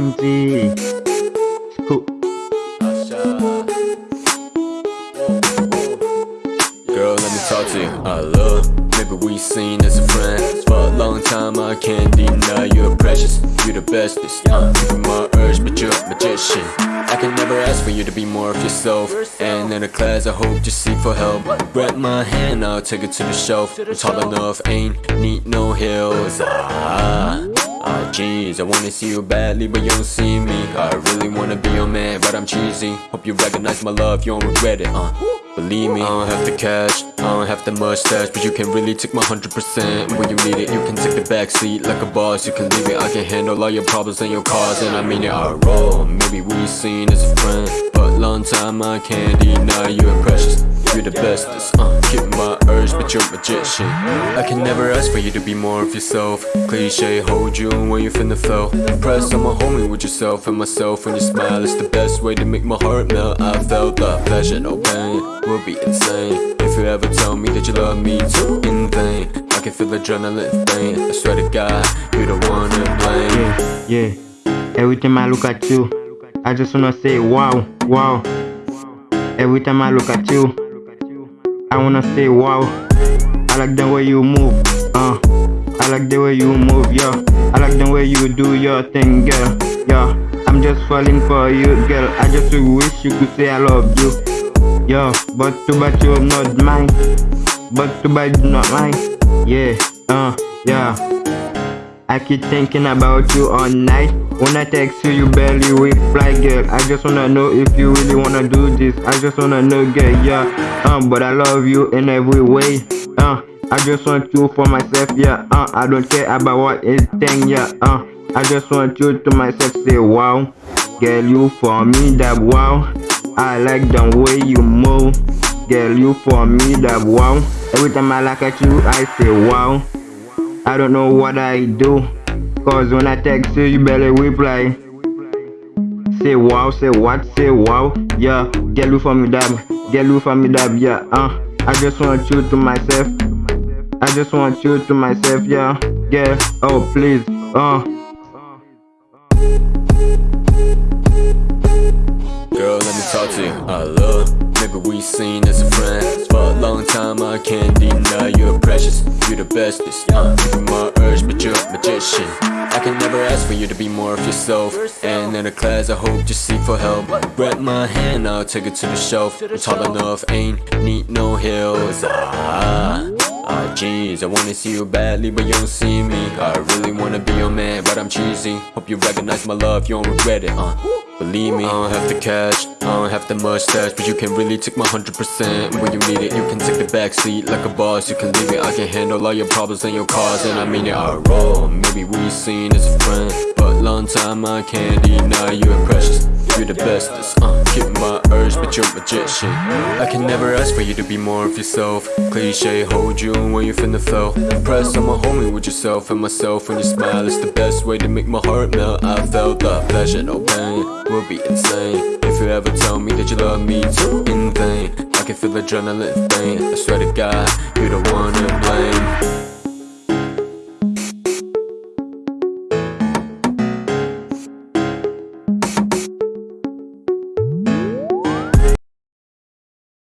Girl, let me talk to you. I love. Maybe we seen as a friend for a long time. I can't deny you're precious. You're the bestest. Uh, keeping my urge, but you're a magician. I can never ask for you to be more of yourself. And in a class, I hope you seek for help. Grab my hand, I'll take it to the shelf. I'm tall enough, ain't need no hills. Ah. I wanna see you badly, but you don't see me. I really wanna be your man, but I'm cheesy. Hope you recognize my love, you don't regret it, uh. Believe me, I don't have the cash, I don't have the mustache, but you can really take my 100% when you need it. You can take the back seat like a boss, you can leave it. I can handle all your problems and your cars, and I mean it. I roll, maybe we seen as a friend, but long time I can't deny you're precious. You're the bestest, uh, keep my urge, but you're a magician. I can never ask for you to be more of yourself. Cliche, hold you when you finna feel. Impress on my homie with yourself and myself when you smile. It's the best way to make my heart melt. I felt the pleasure, no pain, be insane. If you ever tell me that you love me too in vain, I can feel adrenaline faint. I swear to God, you're the one to blame. Yeah, yeah. Every time I look at you, I just wanna say wow, wow. Every time I look at you, I wanna say wow. I like the way you move, uh. I like the way you move, yeah. I like the way you do your thing, girl, yeah. I'm just falling for you, girl. I just wish you could say I love you, yeah. But too bad you're not mine. But too bad not mine, yeah, uh, yeah. I keep thinking about you all night. When I text you, you barely reply, girl. I just wanna know if you really wanna do this. I just wanna know, girl, yeah. Um, but I love you in every way. Uh, I just want you for myself, yeah. Uh, I don't care about what is thing, yeah. Uh, I just want you to myself, say wow. Girl, you for me, that wow. I like the way you move. Girl, you for me, that wow. Every time I look at you, I say wow. I don't know what I do. Cause when I text you, you barely reply. Say wow, say what, say wow. Yeah, get you for me dab, get you for me dab, yeah. Uh, I just want you to myself. I just want you to myself, yeah. Yeah, oh please, uh. Talk to you. I love. Maybe we seen as a friend for a long time. I can't deny you're precious. You're the bestest. Uh, keeping my urge, but you're a magician. I can never ask for you to be more of yourself. And in a class, I hope you seek for help. Grab my hand, I'll take it to the shelf. I'm tall enough, ain't need no hills. Ah. Ah, jeez, I wanna see you badly, but you don't see me. I really wanna be your man, but I'm cheesy. Hope you recognize my love, you don't regret it, uh. Believe me, I don't have the cash, I don't have the mustache, but you can really take my 100% when you need it. You can take the back seat like a boss, you can leave it. I can handle all your problems and your cars, and I mean it. I roll, maybe we seen as a friend, but long time I can't deny you're precious. You're the bestest, uh, keep my urge, but you're magician. I can never ask for you to be more of yourself. Cliche, hold you when you finna feel. Impress on my homie with yourself and myself when you smile. It's the best way to make my heart melt. I felt the pleasure, no pain, will be insane. If you ever tell me that you love me too in vain, I can feel adrenaline faint. I swear to God, you're the one to blame.